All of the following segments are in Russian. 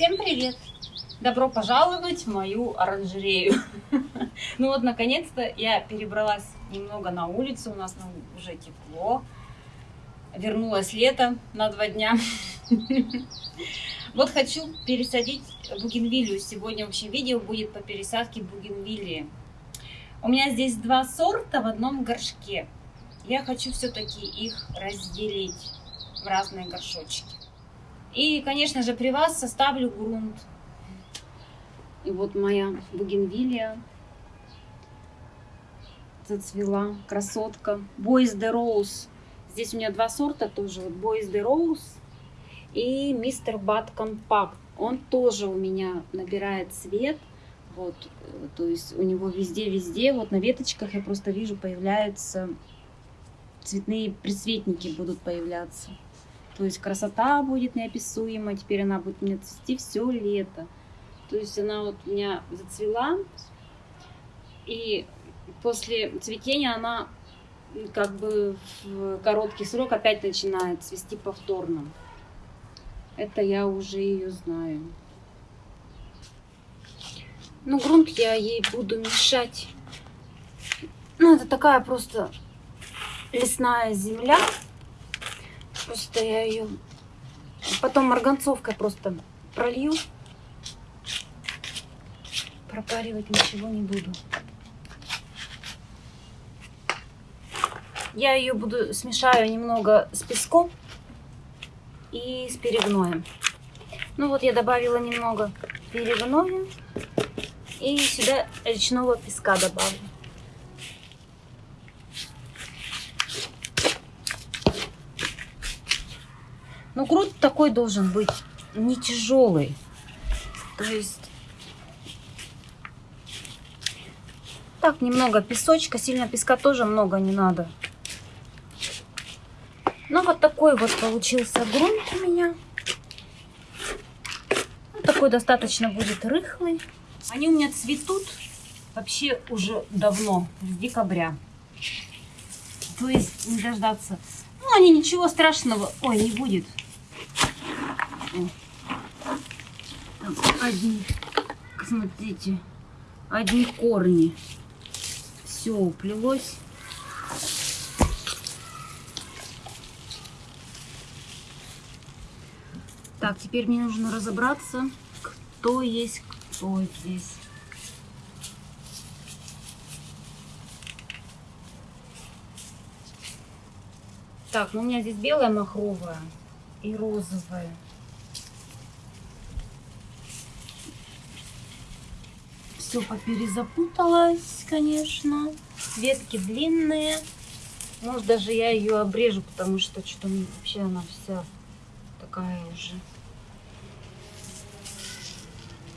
Всем привет! Добро пожаловать в мою оранжерею. Ну вот, наконец-то я перебралась немного на улицу, у нас уже тепло. Вернулось лето на два дня. Вот хочу пересадить бугенвилью. Сегодня вообще видео будет по пересадке бугенвилии. У меня здесь два сорта в одном горшке. Я хочу все-таки их разделить в разные горшочки. И, конечно же, при вас составлю грунт. И вот моя бугенвилия зацвела, красотка. Boys the Rose. Здесь у меня два сорта тоже. Вот Boys the Rose и Мистер Бат Компакт. Он тоже у меня набирает цвет. Вот, э, то есть у него везде-везде, вот на веточках я просто вижу, появляются цветные присветники будут появляться. То есть красота будет неописуема. Теперь она будет мне цвести все лето. То есть она вот у меня зацвела. И после цветения она как бы в короткий срок опять начинает цвести повторно. Это я уже ее знаю. Ну, грунт я ей буду мешать. Ну, это такая просто лесная земля. Просто я ее потом марганцовкой просто пролью. Пропаривать ничего не буду. Я ее буду смешаю немного с песком и с перегноем. Ну вот я добавила немного перегноя и сюда речного песка добавлю. Ну, грунт такой должен быть не тяжелый. То есть так немного песочка, сильно песка тоже много не надо. Ну, вот такой вот получился грунт у меня. Вот такой достаточно будет рыхлый. Они у меня цветут вообще уже давно, с декабря. То есть не дождаться. Ну, они ничего страшного, ой, не будет. Одни, смотрите, одни корни. Все уплелось. Так, теперь мне нужно разобраться, кто есть кто здесь. Так, ну у меня здесь белая махровая и розовая. Все поперезапуталось, конечно. Ветки длинные. Может, даже я ее обрежу, потому что что-то вообще она вся такая уже.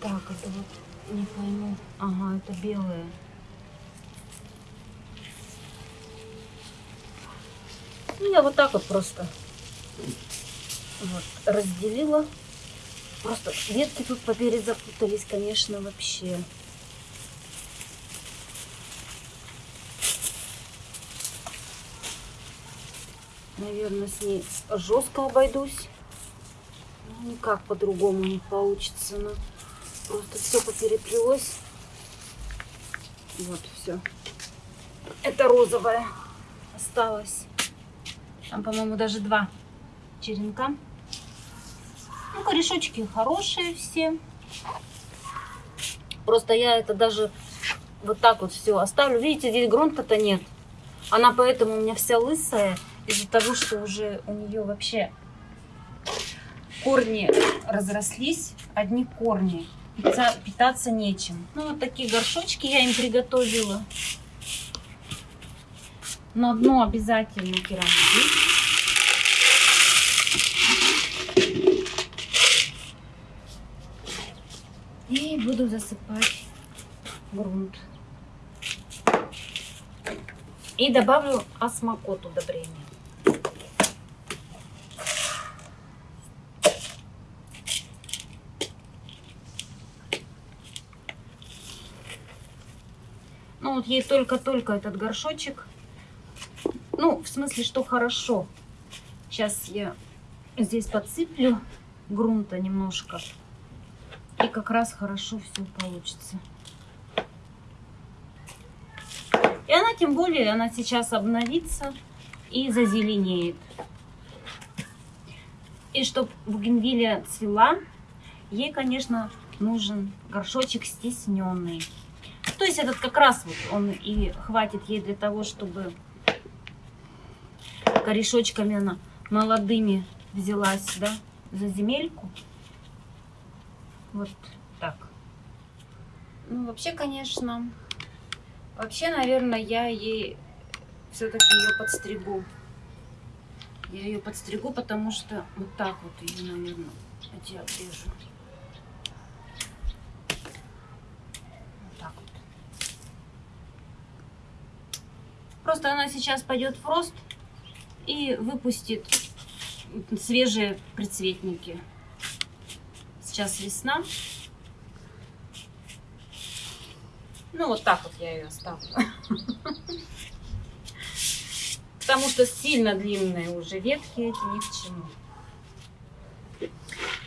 Так, это вот не пойму. Ага, это белая. Ну, я вот так вот просто вот, разделила. Просто ветки тут поперезапутались, конечно, вообще. Наверное, с ней жестко обойдусь. Ну, никак по-другому не получится. Но просто все попереплелось. Вот, все. Это розовая осталось. Там, по-моему, даже два черенка. Ну, корешочки хорошие все. Просто я это даже вот так вот все оставлю. Видите, здесь грунта-то нет. Она поэтому у меня вся лысая. Из-за того, что уже у нее вообще корни разрослись. Одни корни. Питаться нечем. Ну, вот такие горшочки я им приготовила. На дно обязательно керамзит. И буду засыпать грунт. И добавлю осмокот удобрения. Вот ей только-только этот горшочек. Ну, в смысле, что хорошо. Сейчас я здесь подсыплю грунта немножко. И как раз хорошо все получится. И она, тем более, она сейчас обновится и зазеленеет. И чтобы бугенвилия цвела, ей, конечно, нужен горшочек стесненный. То есть этот как раз вот он и хватит ей для того, чтобы корешочками она молодыми взялась, да, за земельку. Вот так. Ну, вообще, конечно, вообще, наверное, я ей все-таки ее подстригу. Я ее подстригу, потому что вот так вот ее, наверное, я отрежу. Вот так вот. Просто она сейчас пойдет в рост и выпустит свежие прицветники. Сейчас весна. Ну, вот так вот я ее оставлю. Потому что сильно длинные уже ветки эти ни к чему.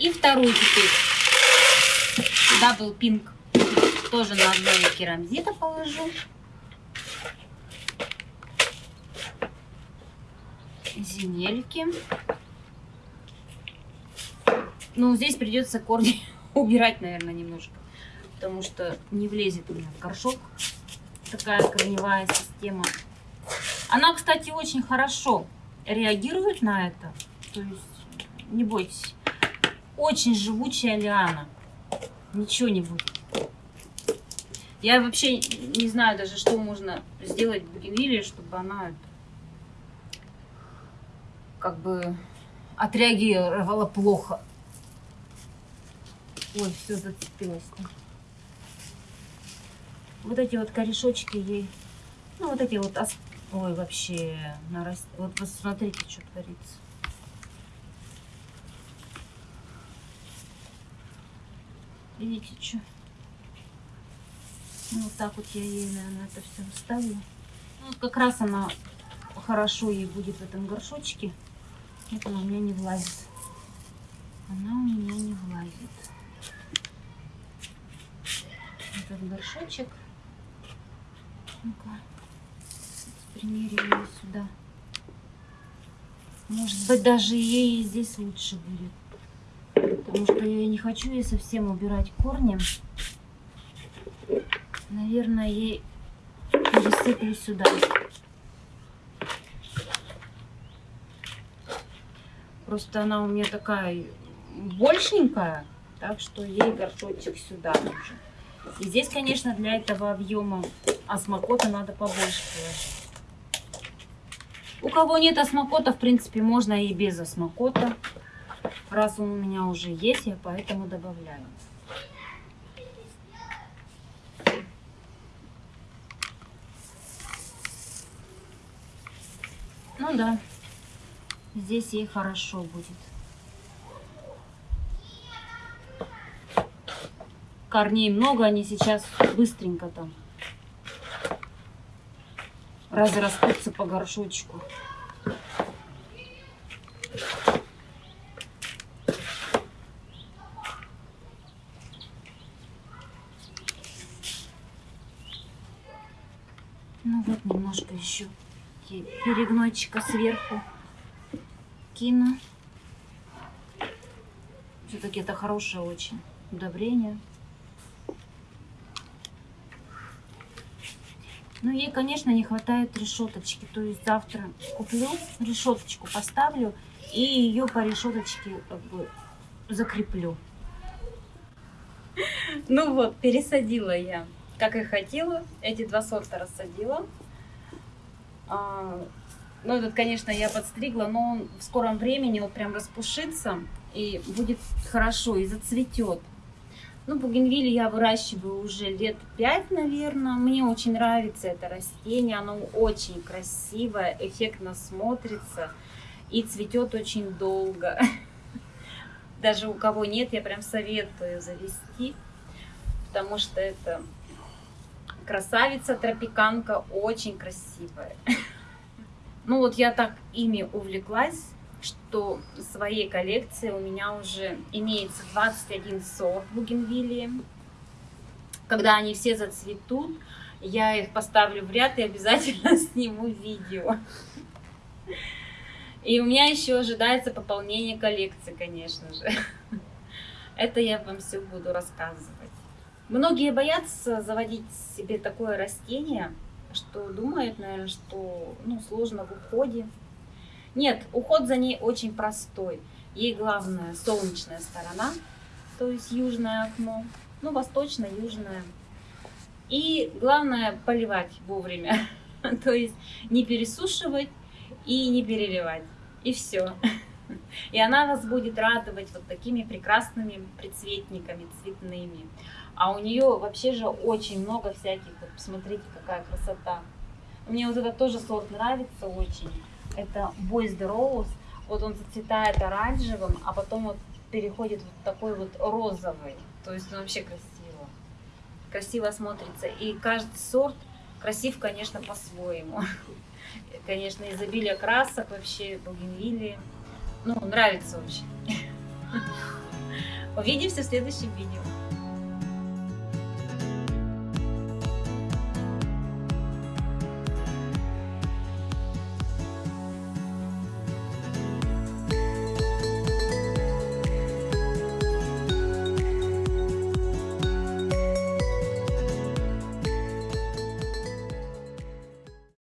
И вторую теперь. Дабл пинк. Тоже на одной керамзита положу. Земельки. Ну, здесь придется корни убирать, наверное, немножко. Потому что не влезет у меня в горшок. Такая корневая система. Она, кстати, очень хорошо реагирует на это. То есть, не бойтесь. Очень живучая лиана. Ничего не будет. Я вообще не знаю даже, что можно сделать в бугенвилле, чтобы она как бы отреагировала плохо. Ой, все зацепилось. -то. Вот эти вот корешочки ей, ну вот эти вот, ой, вообще, нараст... вот посмотрите, что творится. Видите, что? Ну, вот так вот я ей, наверное, это все вставлю. Ну, как раз она хорошо ей будет в этом горшочке. Это у меня не влазит. Она у меня не влазит. Этот горшочек. Ну-ка, примерим ее сюда. Может быть, даже ей здесь лучше будет. Потому что я не хочу ей совсем убирать корни. Наверное, ей пересыплю сюда. Просто она у меня такая большенькая, так что ей горшочек сюда нужен. И здесь, конечно, для этого объема осмокота надо побольше положить. У кого нет осмокота, в принципе, можно и без осмокота. Раз он у меня уже есть, я поэтому добавляю. Ну да, здесь ей хорошо будет. корней много, они сейчас быстренько там разрастутся по горшочку. Ну вот немножко еще перегнойчика сверху кину. Все-таки это хорошее очень удобрение. Но ей, конечно, не хватает решеточки. То есть завтра куплю решеточку, поставлю и ее по решеточке как бы закреплю. Ну вот, пересадила я, как и хотела. Эти два сорта рассадила. Ну, этот, конечно, я подстригла, но он в скором времени вот прям распушится и будет хорошо и зацветет. Ну, бугенвилли я выращиваю уже лет пять, наверное. Мне очень нравится это растение. Оно очень красивое, эффектно смотрится и цветет очень долго. Даже у кого нет, я прям советую завести, потому что это красавица тропиканка, очень красивая. Ну вот я так ими увлеклась, что в своей коллекции у меня уже имеется 21 сорт бугенвилии. Когда они все зацветут, я их поставлю в ряд и обязательно сниму видео. И у меня еще ожидается пополнение коллекции, конечно же. Это я вам все буду рассказывать. Многие боятся заводить себе такое растение, что думают, наверное, что ну, сложно в уходе. Нет, уход за ней очень простой. Ей главное солнечная сторона, то есть южное окно, ну, восточно-южное. И главное поливать вовремя, то есть не пересушивать и не переливать. И все. И она вас будет радовать вот такими прекрасными прицветниками цветными. А у нее вообще же очень много всяких, вот посмотрите, какая красота. Мне вот этот тоже сорт нравится очень. Это Boys the Rose. Вот он зацветает оранжевым, а потом вот переходит вот такой вот розовый. То есть он вообще красиво. Красиво смотрится. И каждый сорт красив, конечно, по-своему. Конечно, изобилие красок вообще, бугенвилии. Ну, нравится очень. Увидимся в следующем видео.